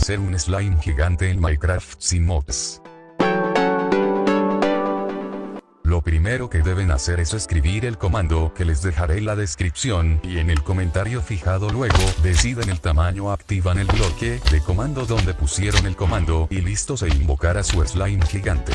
hacer un slime gigante en Minecraft sin mods. Lo primero que deben hacer es escribir el comando que les dejaré en la descripción y en el comentario fijado luego deciden el tamaño activan el bloque de comando donde pusieron el comando y listo se invocará su slime gigante.